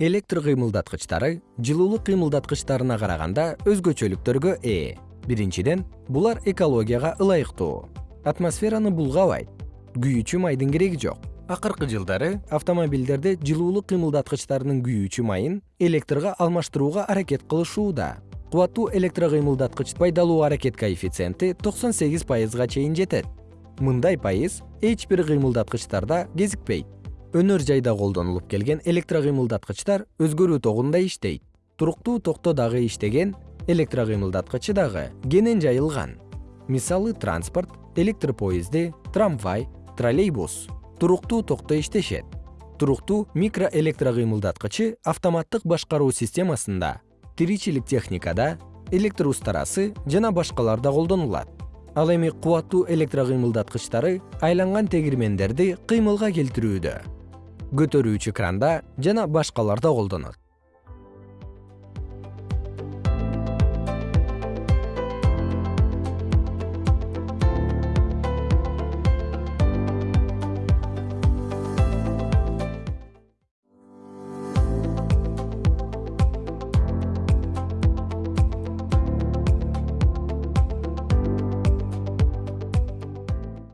электр кыймылдаткычтары жылуулук кыймылдаткычтарына караганда өзгөчөлүктөргө ээ. Биринчиден булар экологияга ылайыктуу. Атмосфераны булгабайт. Күйүүчү майдын кереги жок. Акыркы жылдары автомобилдерде жылуулук кыймылдаткычтарынын күйүүчү майын электрге алмаштырууга аракет кылышууда. Кубаттуу электрокыймылдаткыч пайдалуу аракет коэффициенти токсон сегиз пайызга чейин жетет. Мындай пайыз эч бир кыймылдаткычтарда кезикпейт өнөр жайда колдонулуп келген электрокыймылдаткычтар өзгөрүү тогунда иштейт. Туруктуу токто дагы иштеген электрокыймылдаткычы дагы кенен жайылган. Мисалы транспорт электр поезди трамвай троллейбус. Туруктуу токто иштешет. Туруктуу микроэлектрокыймылдаткычы автоматтык башкаруу системасында тиричилик техникада электр устарасы жана башкаларда колдонулат. Ал эми кубаттуу электрокыймылдаткычтары айланган тегирмендерди кыймылга келтирүүдө көтөрүүчү кранда жана башкаларда колдонот